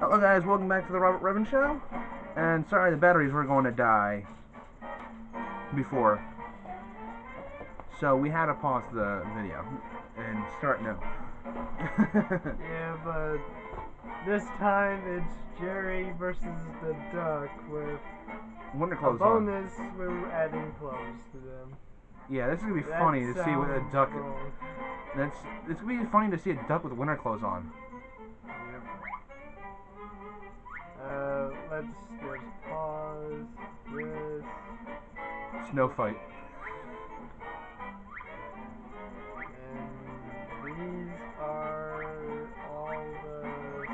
Hello guys, welcome back to the Robert Revan Show. And sorry the batteries were going to die before. So we had to pause the video and start new. Yeah, but this time it's Jerry versus the duck with Winter a clothes on. bonus. We're adding clothes to them. Yeah, this is gonna be That funny to see with a duck. wrong. That's it's gonna be funny to see a duck with winter clothes on. Uh, let's pause this. Snow fight. And these are all the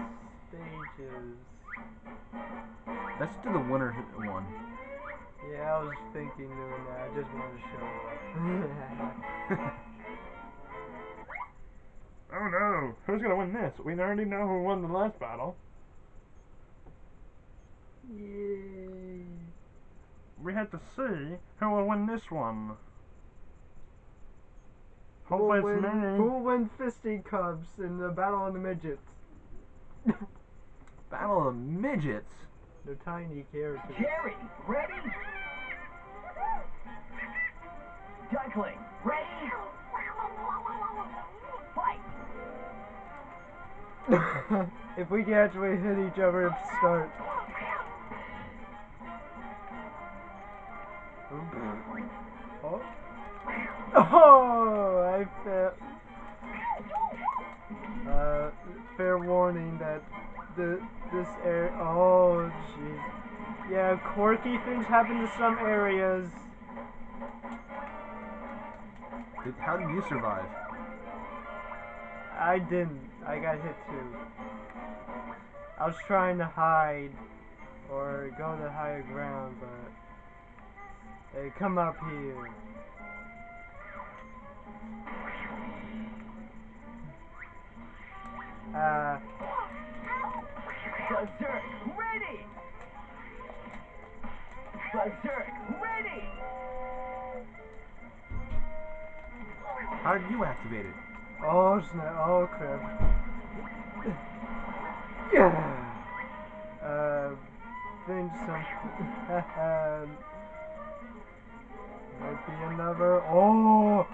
stages. Let's do the winter one. Yeah, I was thinking doing that. I just wanted to show up. Oh no, who's gonna win this? We already know who won the last battle. Yay. We have to see who will win this one. Who Hopefully will it's win, me. who will win fisticuffs in the battle of the midgets? Battle of midgets. They're tiny characters. Jerry, ready? Duckling, ready? Fight! if we can actually hit each other at the start. Oh. Oh, I felt. Uh, fair warning that the this area. Oh, jeez. Yeah, quirky things happen to some areas. Did, how did you survive? I didn't. I got hit too. I was trying to hide or go to higher ground, but hey, come up here. Uh, Berserk, ready! Berserk, ready! How did you activate it? oh snap! Oh crap! Yeah. Uh, think something. Might be another. Oh.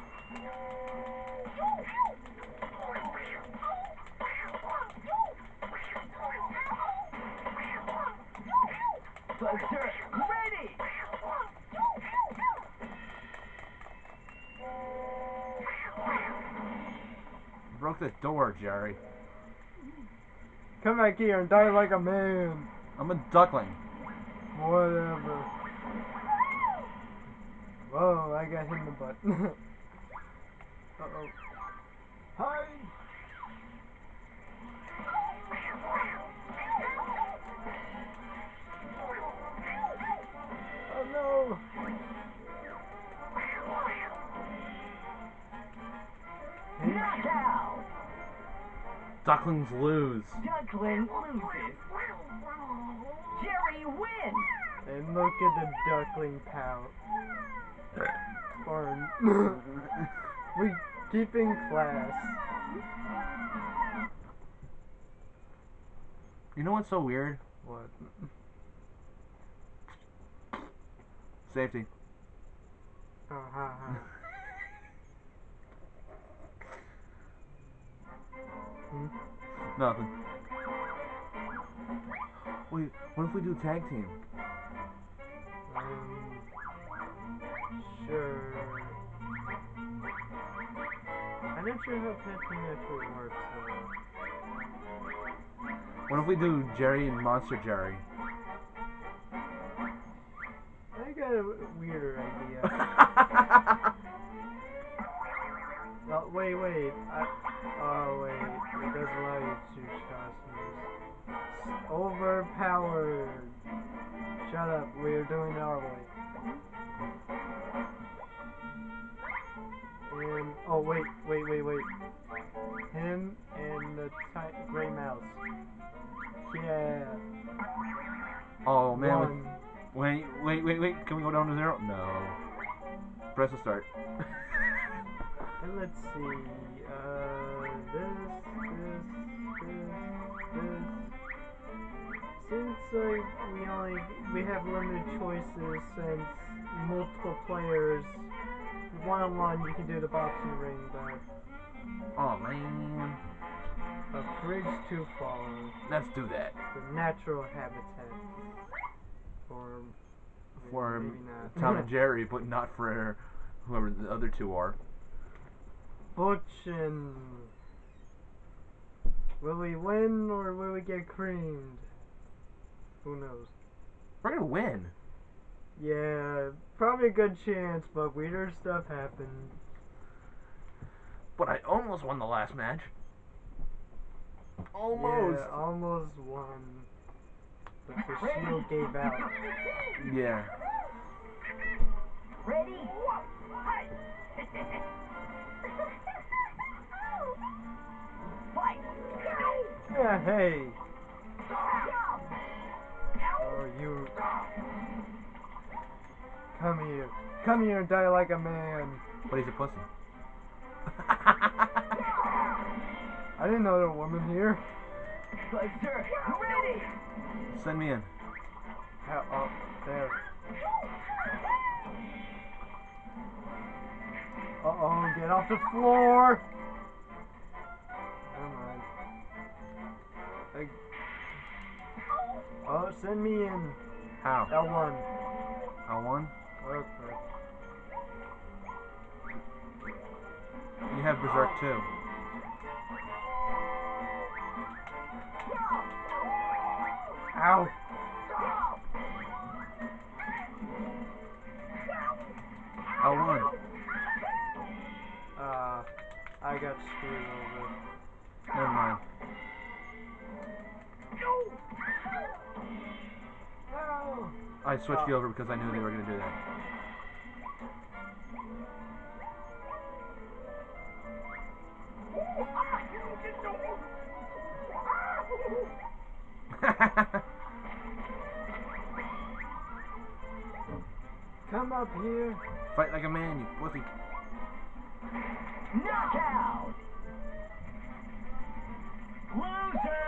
Ready! Broke the door, Jerry. Come back here and die like a man. I'm a duckling. Whatever. Whoa, I got hit in the butt. uh oh. Hi! Oh no! Knockout! Ducklings lose. Duckling loses. Jerry wins! And look at the duckling pout. Or we keeping class. You know what's so weird? What? Safety. Oh, ha, ha. Hmm? Nothing. Wait, what if we do tag team? Um, sure. I'm not sure how testing actually works. What if we do Jerry and Monster Jerry? I got a weirder idea. oh, wait, wait. I, oh, wait. It doesn't allow you to choose costumes. Overpowered. Shut up. We're doing our way. And, oh, wait, wait, wait, wait. Him and the gray mouse. Yeah. oh man. One. Wait, wait, wait, wait. Can we go down to zero? No. Press the start. And let's see, uh, this, this, this, this, like we only we have limited choices since multiple players. One on one, you can do the boxing ring, but Oh man. a bridge too far. Let's do that. The natural habitat. Or For. Tom and Jerry, but not for whoever the other two are. Butch and will we win or will we get creamed? Who knows? We're gonna win. Yeah, probably a good chance, but weirder stuff happened. But I almost won the last match. Almost. Yeah, almost won. But the shield gave out. Yeah. Ready? Fight! Yeah, hey. Oh, you. Come here. Come here and die like a man. But he's a pussy. I didn't know there was a woman here. Berserk! Ready! Send me in. How, oh, there. Uh oh, get off the floor! Never mind. Like, oh, send me in. How? L1. L1? Have Berserk too. Ow! L1. Uh, I got screwed over. Never mind. I switched you over because I knew they were gonna do that. Come up here. Fight like a man, you pussy. Knockout! Loser!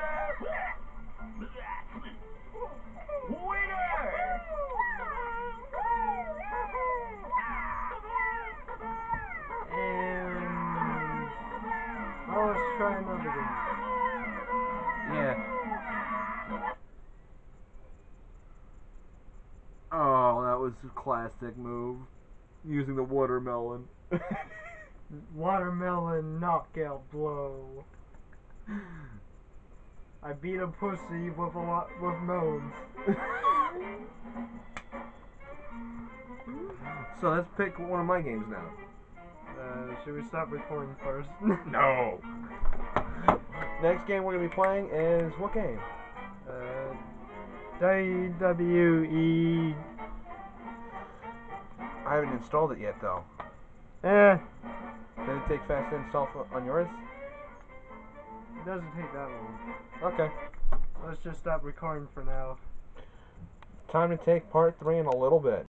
Was a classic move. Using the watermelon. Watermelon knockout blow. I beat a pussy with a lot with moans. so let's pick one of my games now. Uh, should we stop recording first? No. Next game we're gonna be playing is what game? uh, WWE. Haven't installed it yet though. Eh, Did it take fast to install for- on yours? it doesn't take that long. Okay. Let's just stop recording for now. Time to take part three in a little bit.